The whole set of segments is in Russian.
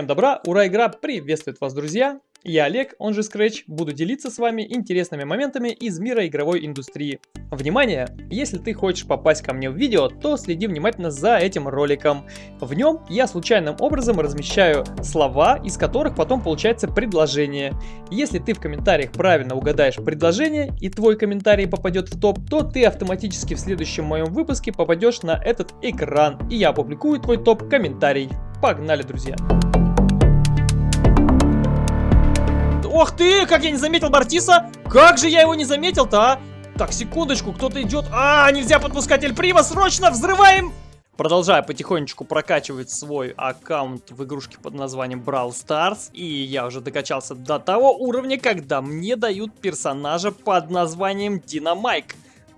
Всем добра, ура, игра приветствует вас, друзья! Я Олег, он же Scratch, буду делиться с вами интересными моментами из мира игровой индустрии. Внимание! Если ты хочешь попасть ко мне в видео, то следи внимательно за этим роликом. В нем я случайным образом размещаю слова, из которых потом получается предложение. Если ты в комментариях правильно угадаешь предложение и твой комментарий попадет в топ, то ты автоматически в следующем моем выпуске попадешь на этот экран, и я опубликую твой топ-комментарий. Погнали, друзья! Ох ты, как я не заметил Бартиса! Как же я его не заметил-то, а? Так, секундочку, кто-то идет. А, нельзя подпускать Эль Прима, срочно взрываем! Продолжаю потихонечку прокачивать свой аккаунт в игрушке под названием Brawl Stars. И я уже докачался до того уровня, когда мне дают персонажа под названием Динамайк.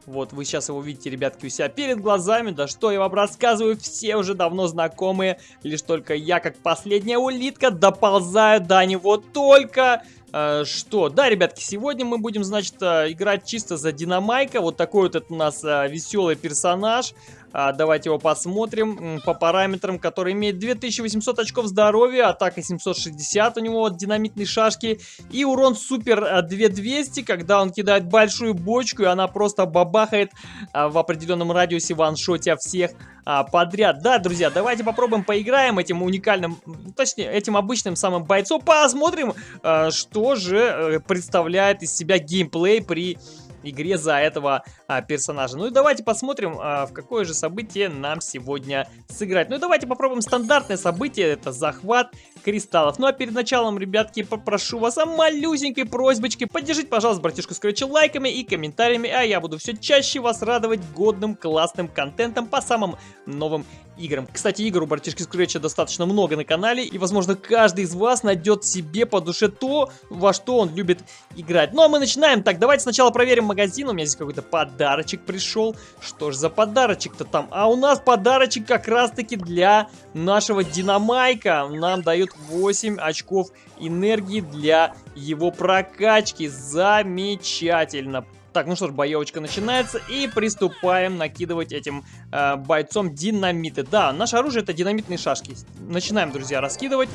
Вот, вы сейчас его видите, ребятки, у себя перед глазами. Да что я вам рассказываю, все уже давно знакомые. Лишь только я, как последняя улитка, доползаю до него только... Э, что? Да, ребятки, сегодня мы будем, значит, э, играть чисто за Динамайка. Вот такой вот это у нас э, веселый персонаж. А, давайте его посмотрим по параметрам, который имеет 2800 очков здоровья, атака 760 у него вот динамитные шашки и урон супер 2200, а, когда он кидает большую бочку и она просто бабахает а, в определенном радиусе ваншоте всех а, подряд. Да, друзья, давайте попробуем поиграем этим уникальным, точнее, этим обычным самым бойцом, посмотрим, а, что же э, представляет из себя геймплей при игре за этого а, персонажа. Ну и давайте посмотрим, а, в какое же событие нам сегодня сыграть. Ну и давайте попробуем стандартное событие, это захват кристаллов. Ну а перед началом, ребятки, попрошу вас о малюсенькой просьбочке. Поддержите, пожалуйста, братишку Скретча лайками и комментариями, а я буду все чаще вас радовать годным классным контентом по самым новым играм. Кстати, игр у братишки Скретча достаточно много на канале, и, возможно, каждый из вас найдет себе по душе то, во что он любит играть. Ну а мы начинаем. Так, давайте сначала проверим магазин. У меня здесь какой-то подарочек пришел. Что ж за подарочек-то там? А у нас подарочек как раз-таки для нашего Динамайка. Нам дают 8 очков энергии для его прокачки. Замечательно. Так, ну что ж, боевочка начинается и приступаем накидывать этим э, бойцом динамиты. Да, наше оружие это динамитные шашки. Начинаем, друзья, раскидывать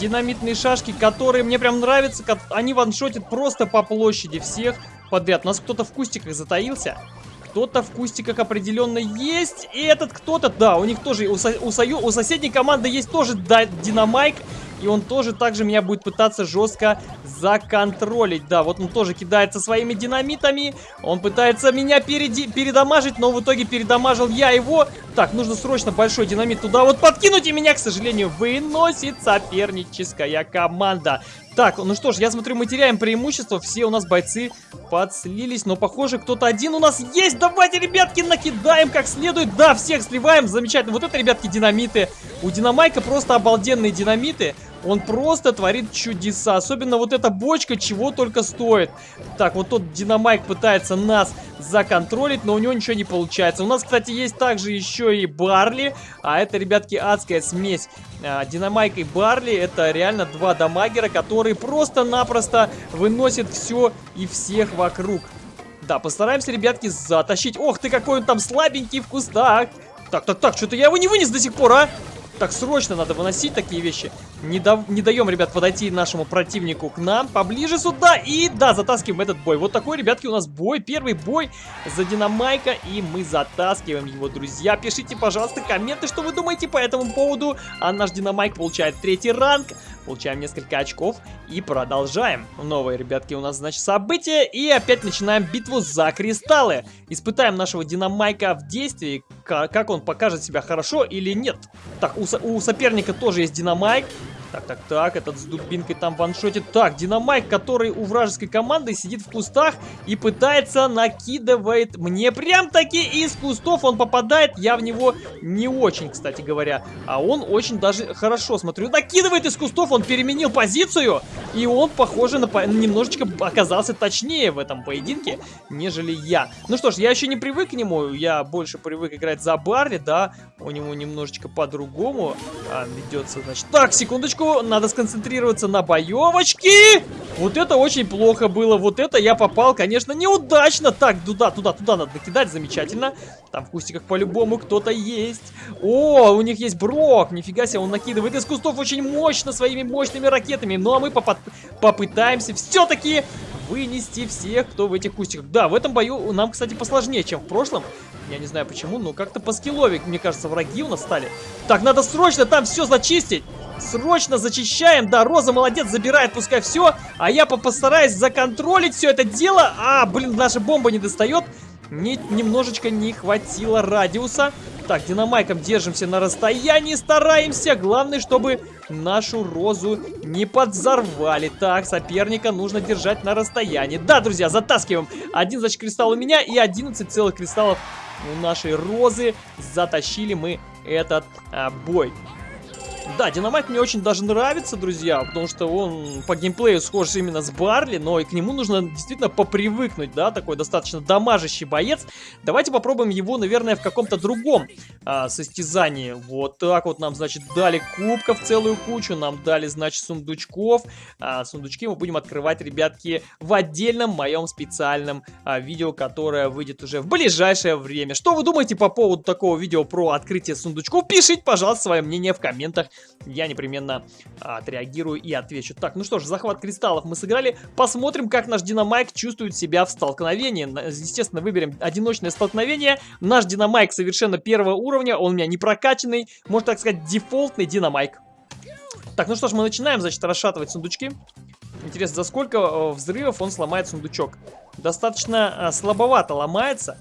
динамитные шашки, которые мне прям нравятся. Они ваншотят просто по площади всех подряд. У нас кто-то в кустиках затаился. Кто-то в кустиках определенно есть. И этот кто-то, да, у них тоже, у, со, у, сою, у соседней команды есть тоже да, динамайк. И он тоже также меня будет пытаться жестко законтролить. Да, вот он тоже кидается своими динамитами. Он пытается меня переди передамажить, но в итоге передамажил я его. Так, нужно срочно большой динамит туда вот подкинуть. И меня, к сожалению, выносит соперническая команда. Так, ну что ж, я смотрю, мы теряем преимущество. Все у нас бойцы подслились. Но, похоже, кто-то один у нас есть. Давайте, ребятки, накидаем как следует. Да, всех сливаем. Замечательно. Вот это, ребятки, динамиты. У Динамайка просто обалденные динамиты. Он просто творит чудеса. Особенно вот эта бочка чего только стоит. Так, вот тот Динамайк пытается нас законтролить, но у него ничего не получается. У нас, кстати, есть также еще и Барли. А это, ребятки, адская смесь. А, Динамайк и Барли это реально два дамагера, которые просто-напросто выносят все и всех вокруг. Да, постараемся, ребятки, затащить. Ох ты, какой он там слабенький в кустах. Так, так, так, что-то я его не вынес до сих пор, а? Так, срочно надо выносить такие вещи. Не, да, не даем, ребят, подойти нашему противнику к нам. Поближе сюда. И, да, затаскиваем этот бой. Вот такой, ребятки, у нас бой. Первый бой за Динамайка. И мы затаскиваем его, друзья. Пишите, пожалуйста, комменты, что вы думаете по этому поводу. А наш Динамайк получает третий ранг. Получаем несколько очков. И продолжаем. Новые, ребятки, у нас, значит, события. И опять начинаем битву за кристаллы. Испытаем нашего Динамайка в действии. Как он покажет себя хорошо или нет. Так, у у соперника тоже есть динамайк. Так, так, так, этот с дубинкой там ваншотит. Так, Динамайк, который у вражеской команды сидит в кустах и пытается накидывает мне прям таки из кустов. Он попадает, я в него не очень, кстати говоря. А он очень даже хорошо, смотрю, накидывает из кустов, он переменил позицию. И он, похоже, на, немножечко оказался точнее в этом поединке, нежели я. Ну что ж, я еще не привык к нему, я больше привык играть за Барли, да, у него немножечко по-другому а, ведется, значит. Так, секундочку, надо сконцентрироваться на боевочке. Вот это очень плохо было, вот это я попал, конечно, неудачно. Так, туда, туда, туда надо накидать, замечательно. Там в кустиках по-любому кто-то есть. О, у них есть Брок, нифига себе, он накидывает из кустов очень мощно своими мощными ракетами. Ну а мы попытаемся все-таки вынести всех, кто в этих кустиках. Да, в этом бою нам, кстати, посложнее, чем в прошлом. Я не знаю почему, но как-то по скиллове, мне кажется, враги у нас стали. Так, надо срочно там все зачистить. Срочно зачищаем. Да, Роза молодец, забирает пускай все. А я постараюсь законтролить все это дело. А, блин, наша бомба не достает. Не, немножечко не хватило радиуса. Так, динамайком держимся на расстоянии, стараемся. Главное, чтобы нашу розу не подзорвали. Так, соперника нужно держать на расстоянии. Да, друзья, затаскиваем. Один, значит, кристалл у меня и 11 целых кристаллов у нашей розы. Затащили мы этот а, бой. Да, Динамайт мне очень даже нравится, друзья, потому что он по геймплею схож именно с Барли, но и к нему нужно действительно попривыкнуть, да, такой достаточно дамажащий боец. Давайте попробуем его, наверное, в каком-то другом а, состязании. Вот так вот нам, значит, дали кубков целую кучу, нам дали, значит, сундучков. А, сундучки мы будем открывать, ребятки, в отдельном моем специальном а, видео, которое выйдет уже в ближайшее время. Что вы думаете по поводу такого видео про открытие сундучков? Пишите, пожалуйста, свое мнение в комментах я непременно а, отреагирую и отвечу. Так, ну что ж, захват кристаллов мы сыграли. Посмотрим, как наш Динамайк чувствует себя в столкновении. Естественно, выберем одиночное столкновение. Наш Динамайк совершенно первого уровня, он у меня не прокачанный, можно так сказать, дефолтный Динамайк. Так, ну что ж, мы начинаем, значит, расшатывать сундучки. Интересно, за сколько э, взрывов он сломает сундучок? Достаточно э, слабовато ломается.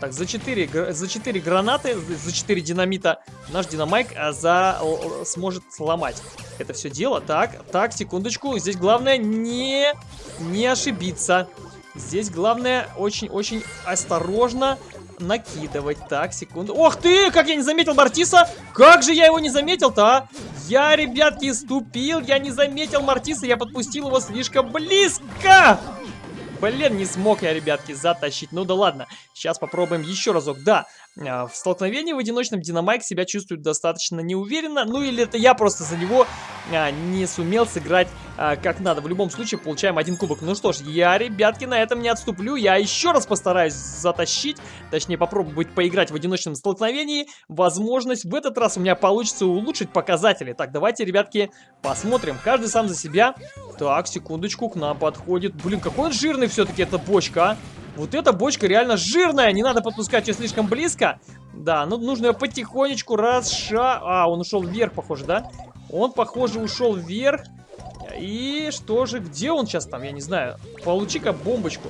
Так, за 4, за 4 гранаты, за 4 динамита наш динамайк а, за, сможет сломать это все дело. Так, так, секундочку. Здесь главное не, не ошибиться. Здесь главное очень-очень осторожно накидывать. Так, секунду. Ох ты, как я не заметил Мартиса! Как же я его не заметил-то, а? Я, ребятки, ступил, я не заметил Мартиса, я подпустил его слишком близко! Блин, не смог я, ребятки, затащить. Ну да ладно, сейчас попробуем еще разок. Да, в столкновении в одиночном Динамайк себя чувствует достаточно неуверенно. Ну или это я просто за него а, не сумел сыграть а, как надо. В любом случае получаем один кубок. Ну что ж, я, ребятки, на этом не отступлю. Я еще раз постараюсь затащить, точнее попробовать поиграть в одиночном столкновении. Возможность в этот раз у меня получится улучшить показатели. Так, давайте, ребятки, посмотрим. Каждый сам за себя. Так, секундочку, к нам подходит. Блин, какой он жирный все-таки эта бочка, а. Вот эта бочка реально жирная, не надо подпускать ее слишком близко. Да, ну нужно ее потихонечку расша... А, он ушел вверх, похоже, да? Он, похоже, ушел вверх. И что же, где он сейчас там, я не знаю. Получи-ка бомбочку.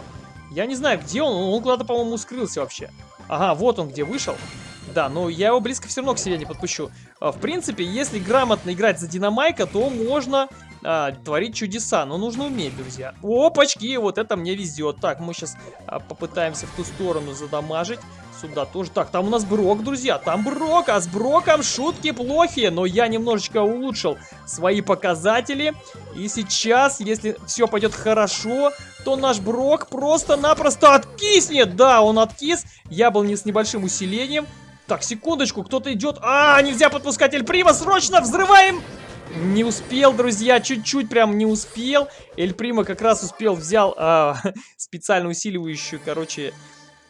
Я не знаю, где он, он куда-то, по-моему, скрылся вообще. Ага, вот он где вышел. Да, но я его близко все равно к себе не подпущу. А, в принципе, если грамотно играть за Динамайка, то можно а, творить чудеса. Но нужно уметь, друзья. Опачки, вот это мне везет. Так, мы сейчас а, попытаемся в ту сторону задамажить. Сюда тоже. Так, там у нас Брок, друзья. Там Брок, а с Броком шутки плохие. Но я немножечко улучшил свои показатели. И сейчас, если все пойдет хорошо, то наш Брок просто-напросто откиснет. Да, он откис. Я был не с небольшим усилением. Так, секундочку, кто-то идет. А, нельзя подпускать Эль Прима, срочно взрываем! Не успел, друзья, чуть-чуть прям не успел. Эль Прима как раз успел, взял а, специально усиливающую, короче,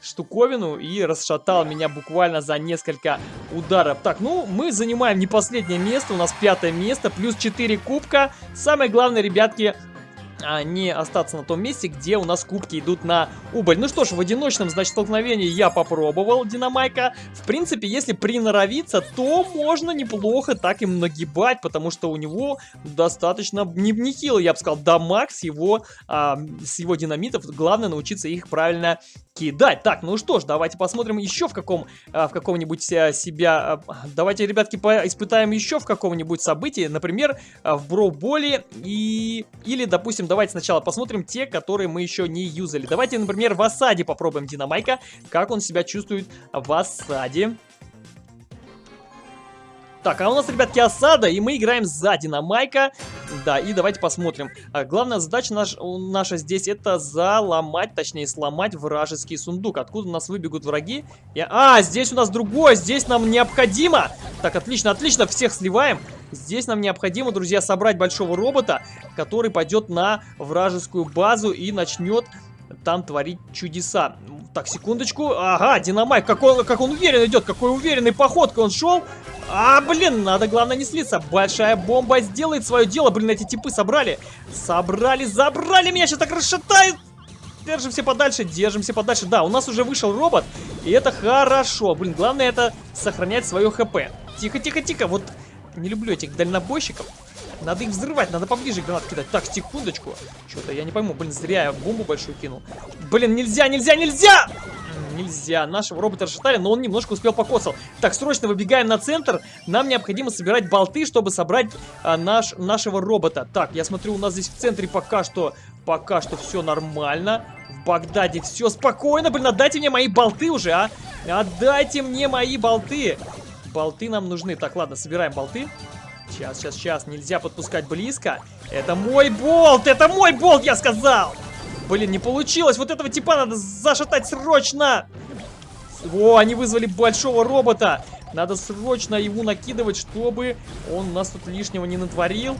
штуковину и расшатал меня буквально за несколько ударов. Так, ну, мы занимаем не последнее место, у нас пятое место, плюс 4 кубка. Самое главное, ребятки, а не остаться на том месте, где у нас кубки идут на убыль. Ну что ж, в одиночном, значит, столкновении я попробовал Динамайка. В принципе, если приноровиться, то можно неплохо так им нагибать, потому что у него достаточно не, нехило, я бы сказал, дамаг с его, а, с его динамитов. Главное научиться их правильно кидать. Так, ну что ж, давайте посмотрим еще в каком, а, в каком-нибудь а, себя... А, давайте, ребятки, испытаем еще в каком-нибудь событии, например, в Броуболе и... Или, допустим, давайте сначала посмотрим те, которые мы еще не юзали. Давайте, например, в осаде попробуем Динамайка, как он себя чувствует в осаде. Так, а у нас, ребятки, осада, и мы играем за Динамайка. Да, и давайте посмотрим. А, главная задача наш, наша здесь это заломать, точнее сломать вражеский сундук. Откуда у нас выбегут враги? Я... А, здесь у нас другое, здесь нам необходимо. Так, отлично, отлично, всех сливаем. Здесь нам необходимо, друзья, собрать большого робота, который пойдет на вражескую базу и начнет там творить чудеса. Так, секундочку. Ага, динамайк, как он, как он уверенно идет, какой уверенной походкой он шел. А, блин, надо, главное, не слиться. Большая бомба сделает свое дело. Блин, эти типы собрали. Собрали, забрали меня, сейчас так расшатают. Держимся подальше, держимся подальше. Да, у нас уже вышел робот, и это хорошо. Блин, главное это сохранять свое хп. Тихо, тихо, тихо. Вот не люблю этих дальнобойщиков. Надо их взрывать, надо поближе гранат кидать. Так, секундочку. Что-то я не пойму. Блин, зря я бомбу большую кинул. Блин, нельзя, нельзя, нельзя! Нельзя. Нашего робота расшатали, но он немножко успел покосал. Так, срочно выбегаем на центр. Нам необходимо собирать болты, чтобы собрать а, наш, нашего робота. Так, я смотрю, у нас здесь в центре пока что, пока что все нормально. В Багдаде все спокойно. Блин, отдайте мне мои болты уже, а. Отдайте мне мои болты. Болты нам нужны. Так, ладно, собираем болты. Сейчас, сейчас, сейчас. Нельзя подпускать близко. Это мой болт! Это мой болт, я сказал! Блин, не получилось. Вот этого типа надо зашатать срочно. О, они вызвали большого робота. Надо срочно его накидывать, чтобы он нас тут лишнего не натворил.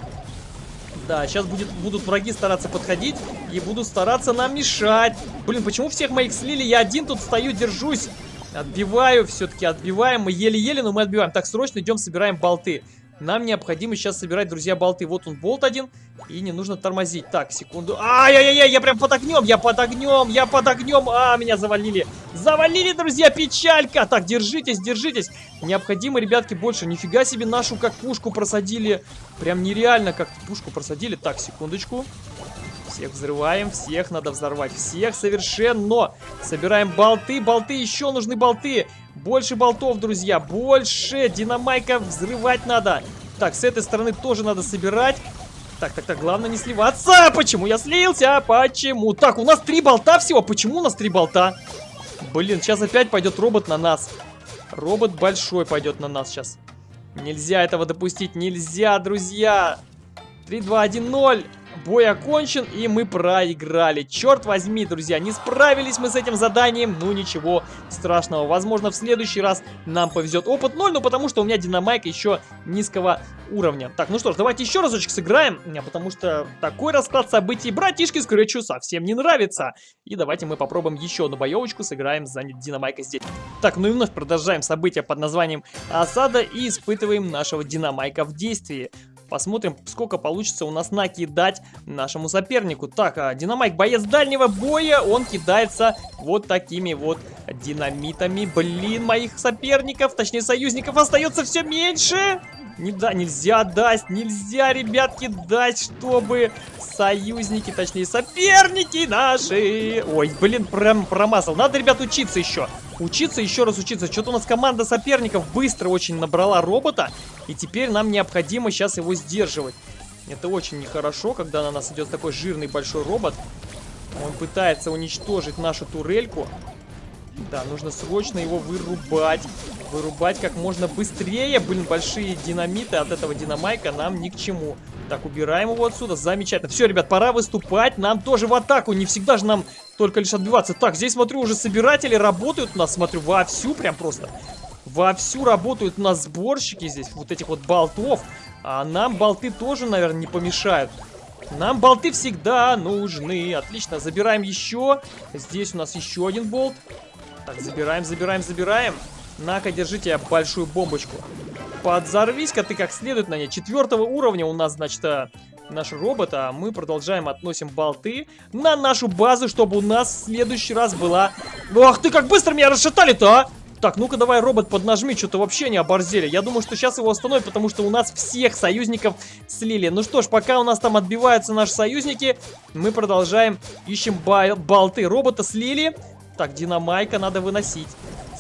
Да, сейчас будет, будут враги стараться подходить и будут стараться нам мешать. Блин, почему всех моих слили? Я один тут стою, держусь. Отбиваю, все-таки отбиваем. Мы еле-еле, но мы отбиваем. Так, срочно идем, собираем болты. Нам необходимо сейчас собирать, друзья, болты. Вот он, болт один. И не нужно тормозить. Так, секунду. Ай-яй-яй, я прям под огнем, я под огнем, я под огнем. А, меня завалили. Завалили, друзья, печалька. Так, держитесь, держитесь. Необходимо, ребятки, больше. Нифига себе нашу как пушку просадили. Прям нереально как пушку просадили. Так, секундочку. Всех взрываем, всех надо взорвать, всех совершенно. Собираем болты, болты, еще нужны болты. Больше болтов, друзья, больше. Динамайка взрывать надо. Так, с этой стороны тоже надо собирать. Так, так, так, главное не сливаться. Почему я слился? Почему? Так, у нас три болта всего. Почему у нас три болта? Блин, сейчас опять пойдет робот на нас. Робот большой пойдет на нас сейчас. Нельзя этого допустить. Нельзя, друзья. 3, 2, 1, 0. Бой окончен, и мы проиграли. Черт возьми, друзья, не справились мы с этим заданием. Ну, ничего страшного. Возможно, в следующий раз нам повезет опыт 0, но потому что у меня динамайк еще низкого уровня. Так, ну что ж, давайте еще разочек сыграем, потому что такой расклад событий братишке Скретчу совсем не нравится. И давайте мы попробуем еще одну боевочку, сыграем за динамайка здесь. Так, ну и вновь продолжаем события под названием Осада и испытываем нашего динамайка в действии. Посмотрим, сколько получится у нас накидать нашему сопернику. Так, а, Динамайк, боец дальнего боя, он кидается вот такими вот динамитами. Блин, моих соперников, точнее союзников, остается все меньше. Не, да, нельзя дать, нельзя, ребятки, дать, чтобы союзники, точнее соперники наши... Ой, блин, прям промазал. Надо, ребят, учиться еще. Учиться, еще раз учиться. Что-то у нас команда соперников быстро очень набрала робота. И теперь нам необходимо сейчас его сдерживать. Это очень нехорошо, когда на нас идет такой жирный большой робот. Он пытается уничтожить нашу турельку. Да, нужно срочно его вырубать. Вырубать как можно быстрее. Блин, большие динамиты от этого динамайка нам ни к чему. Так, убираем его отсюда. Замечательно. Все, ребят, пора выступать. Нам тоже в атаку. Не всегда же нам только лишь отбиваться. Так, здесь, смотрю, уже собиратели работают у нас. Смотрю, вовсю прям просто. Вовсю работают у нас сборщики здесь. Вот этих вот болтов. А нам болты тоже, наверное, не помешают. Нам болты всегда нужны. Отлично, забираем еще. Здесь у нас еще один болт. Так, забираем, забираем, забираем. На-ка, держите большую бомбочку. Подзорвись-ка ты как следует на ней. Четвертого уровня у нас, значит, э, наш робот, а мы продолжаем относим болты на нашу базу, чтобы у нас в следующий раз была... Ах ты, как быстро меня расшатали-то, а! Так, ну-ка давай, робот, поднажми, что-то вообще не оборзели. Я думаю, что сейчас его остановят, потому что у нас всех союзников слили. Ну что ж, пока у нас там отбиваются наши союзники, мы продолжаем, ищем болты. Робота слили. Так, динамайка надо выносить.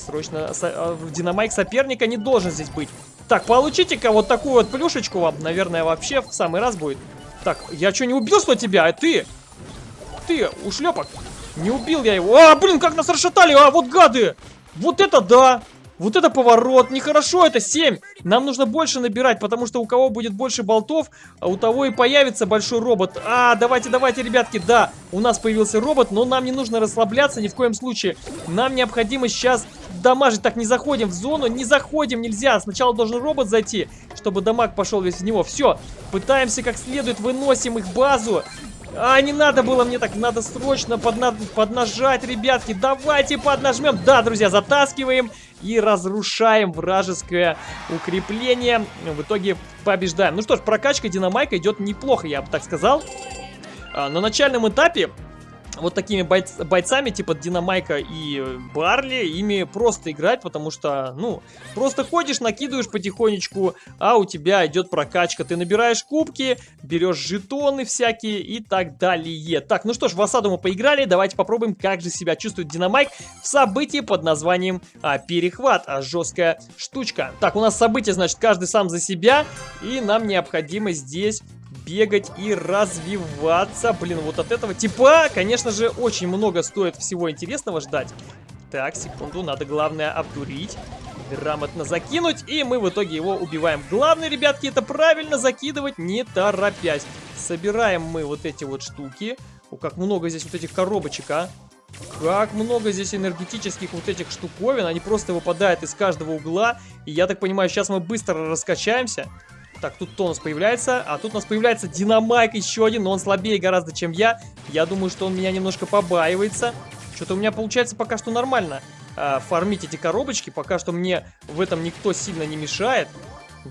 Срочно, со динамайк соперника не должен здесь быть. Так, получите-ка вот такую вот плюшечку вам, наверное, вообще в самый раз будет. Так, я что, не убил что тебя? А ты? Ты, ушлепок. Не убил я его. А, блин, как нас расшатали, а, вот гады. Вот это да! Вот это поворот, нехорошо, это 7. Нам нужно больше набирать, потому что у кого будет больше болтов, а у того и появится большой робот. А, давайте, давайте, ребятки, да, у нас появился робот, но нам не нужно расслабляться ни в коем случае. Нам необходимо сейчас дамажить. Так, не заходим в зону, не заходим, нельзя. Сначала должен робот зайти, чтобы дамаг пошел весь в него. Все, пытаемся как следует, выносим их базу. А, не надо было мне так, надо срочно подна поднажать, ребятки. Давайте поднажмем. Да, друзья, затаскиваем и разрушаем вражеское укрепление. В итоге побеждаем. Ну что ж, прокачка динамайка идет неплохо, я бы так сказал. А, на начальном этапе вот такими бойц бойцами, типа Динамайка и Барли, ими просто играть, потому что, ну, просто ходишь, накидываешь потихонечку, а у тебя идет прокачка. Ты набираешь кубки, берешь жетоны всякие и так далее. Так, ну что ж, в осаду мы поиграли, давайте попробуем, как же себя чувствует Динамайк в событии под названием а, Перехват, а, жесткая штучка. Так, у нас событие, значит, каждый сам за себя, и нам необходимо здесь бегать и развиваться. Блин, вот от этого типа, конечно же, очень много стоит всего интересного ждать. Так, секунду, надо главное обдурить. Грамотно закинуть, и мы в итоге его убиваем. Главное, ребятки, это правильно закидывать, не торопясь. Собираем мы вот эти вот штуки. О, как много здесь вот этих коробочек, а. Как много здесь энергетических вот этих штуковин. Они просто выпадают из каждого угла. И я так понимаю, сейчас мы быстро раскачаемся. Так, тут тонус появляется, а тут у нас появляется динамайк еще один, но он слабее гораздо, чем я. Я думаю, что он меня немножко побаивается. Что-то у меня получается пока что нормально а, фармить эти коробочки, пока что мне в этом никто сильно не мешает.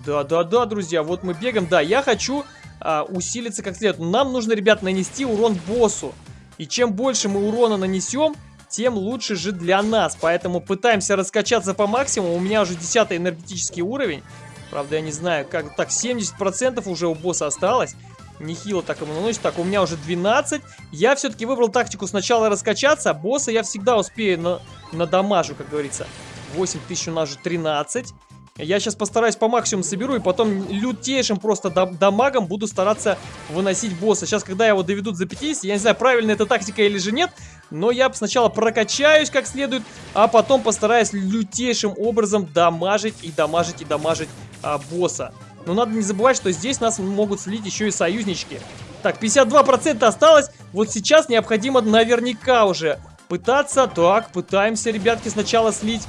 Да-да-да, друзья, вот мы бегаем. Да, я хочу а, усилиться как следует. Нам нужно, ребят, нанести урон боссу. И чем больше мы урона нанесем, тем лучше же для нас. Поэтому пытаемся раскачаться по максимуму. У меня уже 10 энергетический уровень. Правда, я не знаю, как... Так, 70% уже у босса осталось. Нехило так ему наносит. Так, у меня уже 12. Я все-таки выбрал тактику сначала раскачаться. А босса я всегда успею на, на дамажу, как говорится. 8000 у нас же 13. Я сейчас постараюсь по максимуму соберу и потом лютейшим просто дамагом буду стараться выносить босса. Сейчас, когда его доведут за 50, я не знаю, правильная эта тактика или же нет, но я сначала прокачаюсь как следует, а потом постараюсь лютейшим образом дамажить и дамажить и дамажить а, босса. Но надо не забывать, что здесь нас могут слить еще и союзнички. Так, 52% осталось. Вот сейчас необходимо наверняка уже пытаться. Так, пытаемся, ребятки, сначала слить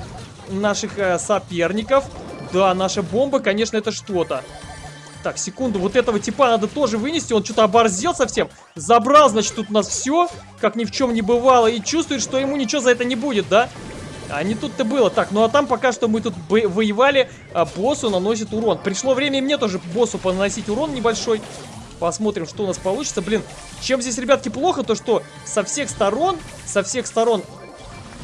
наших э, соперников. Да, наша бомба, конечно, это что-то. Так, секунду, вот этого типа надо тоже вынести. Он что-то оборзел совсем. Забрал, значит, тут у нас все, как ни в чем не бывало. И чувствует, что ему ничего за это не будет, да? А не тут-то было. Так, ну а там пока что мы тут воевали, а боссу наносит урон. Пришло время мне тоже боссу поносить урон небольшой. Посмотрим, что у нас получится. Блин, чем здесь, ребятки, плохо, то что со всех сторон, со всех сторон,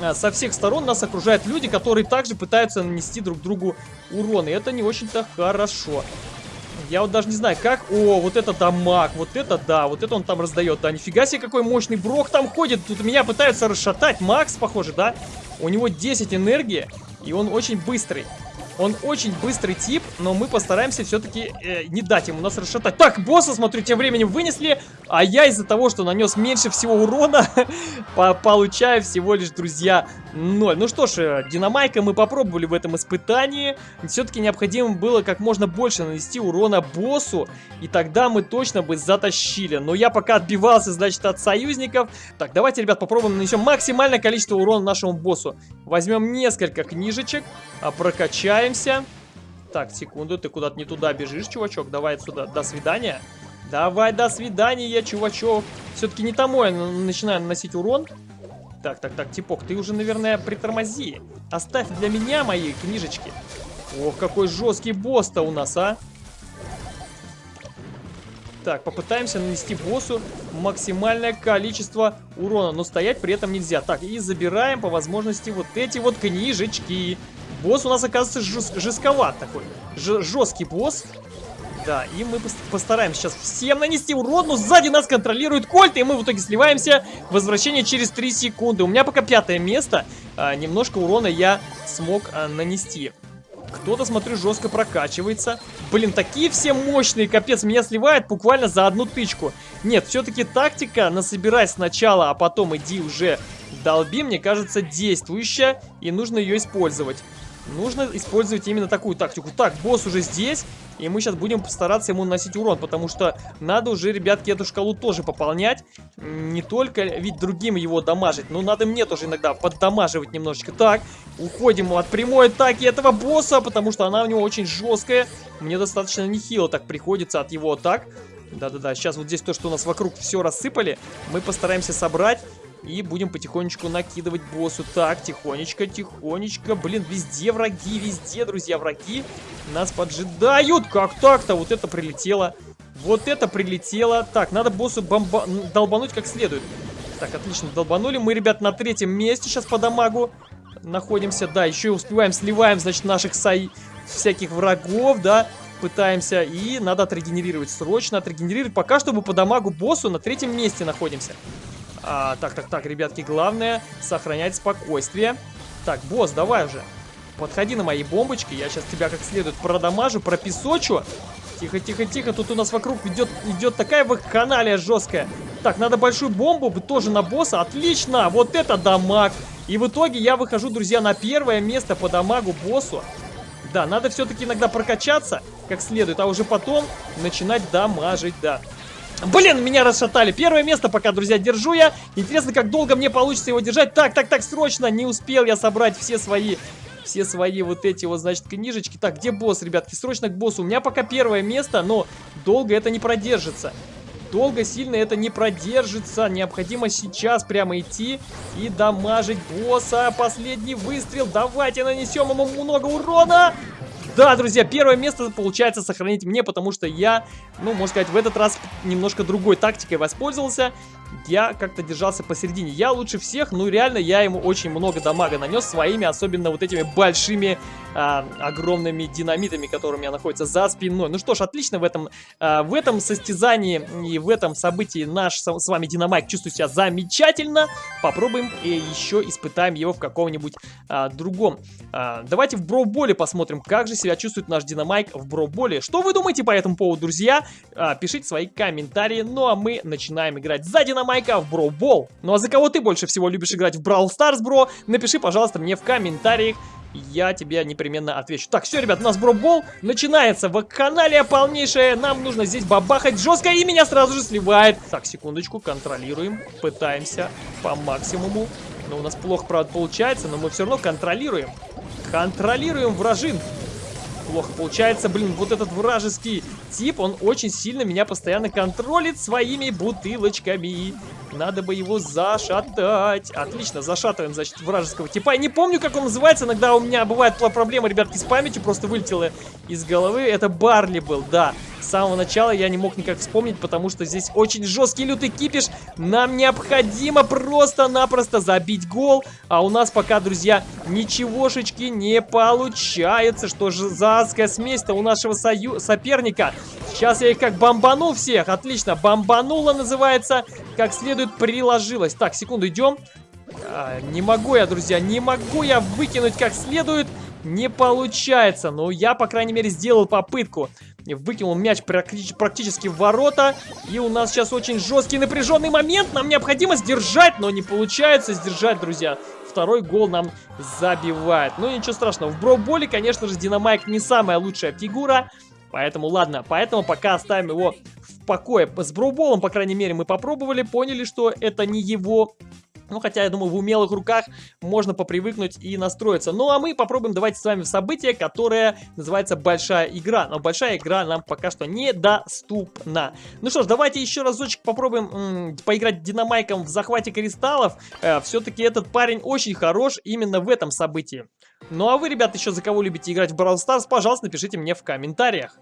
а, со всех сторон нас окружают люди, которые также пытаются нанести друг другу урон. И это не очень-то хорошо. Я вот даже не знаю, как... О, вот это дамаг, вот это да, вот это он там раздает. Да, нифига себе, какой мощный брок там ходит. Тут меня пытаются расшатать. Макс, похоже, да? У него 10 энергии, и он очень быстрый. Он очень быстрый тип, но мы постараемся все-таки э, не дать ему нас расшатать. Так, босса, смотрю, тем временем вынесли, а я из-за того, что нанес меньше всего урона, получаю всего лишь, друзья, 0. Ну что ж, э, динамайка мы попробовали в этом испытании. Все-таки необходимо было как можно больше нанести урона боссу, и тогда мы точно бы затащили. Но я пока отбивался, значит, от союзников. Так, давайте, ребят, попробуем нанесем максимальное количество урона нашему боссу. Возьмем несколько книжечек, а прокачаем Возвращаемся. Так, секунду, ты куда-то не туда бежишь, чувачок. Давай отсюда. До свидания. Давай, до свидания, чувачок. Все-таки не тому я начинаю наносить урон. Так, так, так, типок, ты уже, наверное, притормози. Оставь для меня мои книжечки. Ох, какой жесткий босс-то у нас, а. Так, попытаемся нанести боссу максимальное количество урона, но стоять при этом нельзя. Так, и забираем по возможности вот эти вот книжечки. Босс у нас, оказывается, жест, жестковат такой. Ж, жесткий босс. Да, и мы постараемся сейчас всем нанести урон, но сзади нас контролирует Кольт, и мы в итоге сливаемся. Возвращение через 3 секунды. У меня пока пятое место. А, немножко урона я смог а, нанести. Кто-то, смотрю, жестко прокачивается. Блин, такие все мощные, капец, меня сливает буквально за одну тычку. Нет, все-таки тактика, насобирай сначала, а потом иди уже долби, мне кажется, действующая, и нужно ее использовать. Нужно использовать именно такую тактику. Так, босс уже здесь, и мы сейчас будем постараться ему наносить урон, потому что надо уже, ребятки, эту шкалу тоже пополнять. Не только ведь другим его дамажить, но надо мне тоже иногда поддамаживать немножечко. Так, уходим от прямой атаки этого босса, потому что она у него очень жесткая. Мне достаточно нехило так приходится от его атак. Да-да-да, сейчас вот здесь то, что у нас вокруг все рассыпали, мы постараемся собрать и будем потихонечку накидывать боссу. Так, тихонечко, тихонечко. Блин, везде враги, везде, друзья, враги. Нас поджидают. Как так-то? Вот это прилетело. Вот это прилетело. Так, надо боссу бомба... долбануть как следует. Так, отлично, долбанули. Мы, ребят, на третьем месте сейчас по дамагу находимся. Да, еще и успеваем, сливаем, значит, наших сай... всяких врагов, да пытаемся. И надо отрегенерировать. Срочно отрегенерировать. Пока что мы по дамагу боссу на третьем месте находимся. А, так, так, так, ребятки, главное сохранять спокойствие. Так, босс, давай уже. Подходи на мои бомбочки. Я сейчас тебя как следует продамажу, пропесочу. Тихо, тихо, тихо. Тут у нас вокруг идет, идет такая вакханалия жесткая. Так, надо большую бомбу тоже на босса. Отлично, вот это дамаг. И в итоге я выхожу, друзья, на первое место по дамагу боссу. Да, надо все-таки иногда прокачаться как следует, а уже потом начинать дамажить, да. Блин, меня расшатали. Первое место пока, друзья, держу я. Интересно, как долго мне получится его держать. Так, так, так, срочно. Не успел я собрать все свои... Все свои вот эти вот, значит, книжечки. Так, где босс, ребятки? Срочно к боссу. У меня пока первое место, но долго это не продержится. Долго сильно это не продержится. Необходимо сейчас прямо идти и дамажить босса. Последний выстрел. Давайте нанесем ему много урона. Да, друзья, первое место получается сохранить мне, потому что я, ну, можно сказать, в этот раз немножко другой тактикой воспользовался я как-то держался посередине. Я лучше всех, ну реально я ему очень много дамага нанес своими, особенно вот этими большими, а, огромными динамитами, которые у меня находятся за спиной. Ну что ж, отлично в этом, а, в этом состязании и в этом событии наш с, вами Динамайк чувствует себя замечательно. Попробуем и еще испытаем его в каком-нибудь а, другом. А, давайте в броуболе посмотрим, как же себя чувствует наш Динамайк в броуболе. Что вы думаете по этому поводу, друзья? А, пишите свои комментарии. Ну а мы начинаем играть за Динамайк Майка в Бро Бол. Ну а за кого ты больше всего любишь играть в Brawl Stars, бро? Напиши, пожалуйста, мне в комментариях. Я тебе непременно отвечу. Так, все, ребят, у нас бробол начинается. Вакханалия полнейшая. Нам нужно здесь бабахать жестко, и меня сразу же сливает. Так, секундочку, контролируем. Пытаемся по максимуму. Но у нас плохо, правда, получается, но мы все равно контролируем. Контролируем вражин плохо получается. Блин, вот этот вражеский тип, он очень сильно меня постоянно контролит своими бутылочками. Надо бы его зашатать. Отлично, зашатываем, значит, вражеского типа. Я не помню, как он называется. Иногда у меня бывает проблема, ребятки, с памятью. Просто вылетело из головы. Это Барли был, да. С самого начала я не мог никак вспомнить, потому что здесь очень жесткий лютый кипиш. Нам необходимо просто-напросто забить гол. А у нас пока, друзья, ничегошечки не получается. Что же за адская смесь-то у нашего сою соперника? Сейчас я их как бомбанул всех. Отлично, бомбанула называется. Как следует приложилась. Так, секунду, идем. А, не могу я, друзья, не могу я выкинуть как следует. Не получается. Но я, по крайней мере, сделал попытку. Выкинул мяч практически в ворота. И у нас сейчас очень жесткий напряженный момент. Нам необходимо сдержать, но не получается сдержать, друзья. Второй гол нам забивает. Но ничего страшного. В броуболе, конечно же, Динамайк не самая лучшая фигура. Поэтому, ладно, поэтому пока оставим его в покое. С броуболом, по крайней мере, мы попробовали, поняли, что это не его ну, хотя, я думаю, в умелых руках можно попривыкнуть и настроиться. Ну, а мы попробуем давайте с вами в событие, которое называется Большая Игра. Но Большая Игра нам пока что недоступна. Ну что ж, давайте еще разочек попробуем поиграть динамайком в захвате кристаллов. Э, Все-таки этот парень очень хорош именно в этом событии. Ну, а вы, ребят, еще за кого любите играть в Brawl Stars, пожалуйста, напишите мне в комментариях.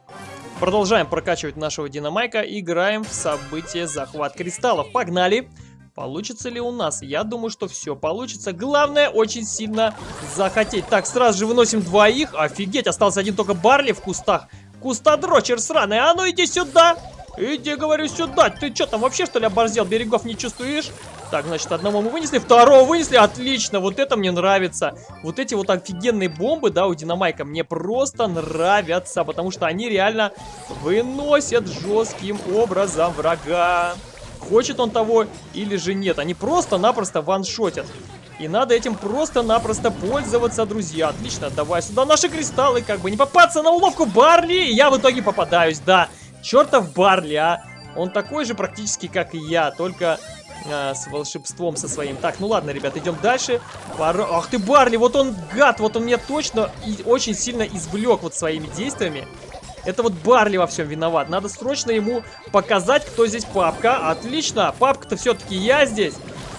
Продолжаем прокачивать нашего динамайка. Играем в событие захват кристаллов. Погнали! Погнали! Получится ли у нас? Я думаю, что все получится. Главное, очень сильно захотеть. Так, сразу же выносим двоих. Офигеть, остался один только Барли в кустах. Кустодрочер сраный. А ну иди сюда. Иди, говорю, сюда. Ты что там вообще, что ли, оборзел? Берегов не чувствуешь? Так, значит, одного мы вынесли, второго вынесли. Отлично, вот это мне нравится. Вот эти вот офигенные бомбы, да, у Динамайка мне просто нравятся, потому что они реально выносят жестким образом врага. Хочет он того или же нет. Они просто-напросто ваншотят. И надо этим просто-напросто пользоваться, друзья. Отлично, давай сюда наши кристаллы, как бы не попасться на уловку Барли. И я в итоге попадаюсь, да. Чертов Барли, а. Он такой же практически, как и я, только а, с волшебством со своим. Так, ну ладно, ребят, идем дальше. Пора... Ах ты, Барли, вот он гад, вот он меня точно и очень сильно извлек вот своими действиями. Это вот Барли во всем виноват. Надо срочно ему показать, кто здесь папка. Отлично, папка-то все-таки я здесь.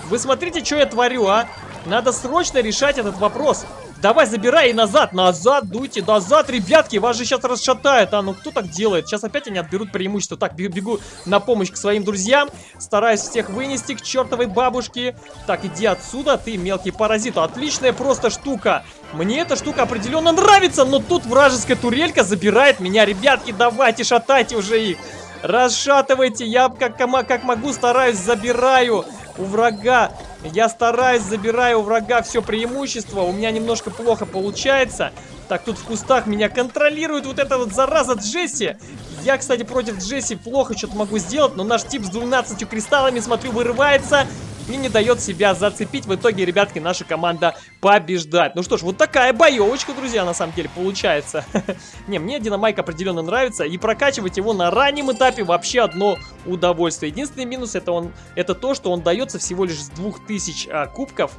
Вы смотрите, что я творю, а? Надо срочно решать этот вопрос. Давай, забирай и назад, назад, дуйте, назад, ребятки, вас же сейчас расшатает, а, ну кто так делает? Сейчас опять они отберут преимущество. Так, бегу на помощь к своим друзьям, стараюсь всех вынести к чертовой бабушке. Так, иди отсюда, ты мелкий паразит, отличная просто штука. Мне эта штука определенно нравится, но тут вражеская турелька забирает меня, ребятки, давайте, шатайте уже их. Расшатывайте, я как, как могу стараюсь, забираю у врага. Я стараюсь, забираю у врага все преимущество. У меня немножко плохо получается. Так, тут в кустах меня контролирует вот эта вот зараза Джесси. Я, кстати, против Джесси плохо что-то могу сделать, но наш тип с 12 кристаллами, смотрю, вырывается и не дает себя зацепить. В итоге, ребятки, наша команда побеждает. Ну что ж, вот такая боевочка, друзья, на самом деле, получается. не, мне Динамайк определенно нравится, и прокачивать его на раннем этапе вообще одно удовольствие. Единственный минус это, он, это то, что он дается всего лишь с 2000 а, кубков,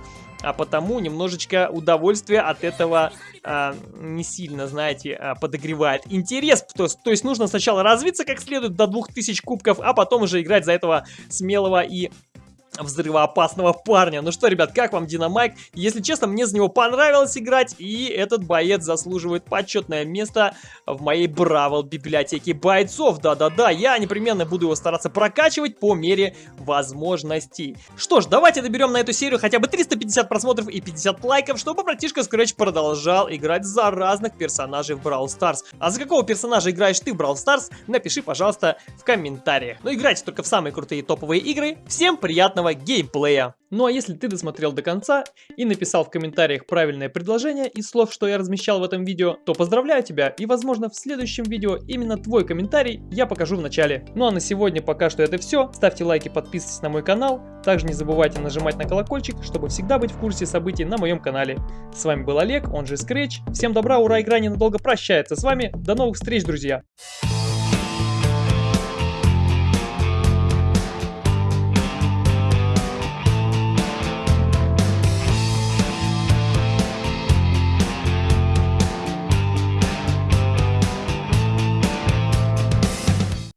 а потому немножечко удовольствие от этого а, не сильно, знаете, а, подогревает интерес. То, то есть нужно сначала развиться как следует до 2000 кубков, а потом уже играть за этого смелого и взрывоопасного парня. Ну что, ребят, как вам Динамайк? Если честно, мне за него понравилось играть, и этот боец заслуживает почетное место в моей Бравл библиотеке бойцов. Да-да-да, я непременно буду его стараться прокачивать по мере возможностей. Что ж, давайте доберем на эту серию хотя бы 350 просмотров и 50 лайков, чтобы братишка Scratch продолжал играть за разных персонажей в Brawl Stars. А за какого персонажа играешь ты в Brawl Stars, напиши, пожалуйста, в комментариях. Но играйте только в самые крутые топовые игры. Всем приятного геймплея. Ну а если ты досмотрел до конца и написал в комментариях правильное предложение из слов, что я размещал в этом видео, то поздравляю тебя и возможно в следующем видео именно твой комментарий я покажу в начале. Ну а на сегодня пока что это все. Ставьте лайки, подписывайтесь на мой канал. Также не забывайте нажимать на колокольчик, чтобы всегда быть в курсе событий на моем канале. С вами был Олег, он же Scratch. Всем добра, ура, игра ненадолго прощается с вами. До новых встреч, друзья!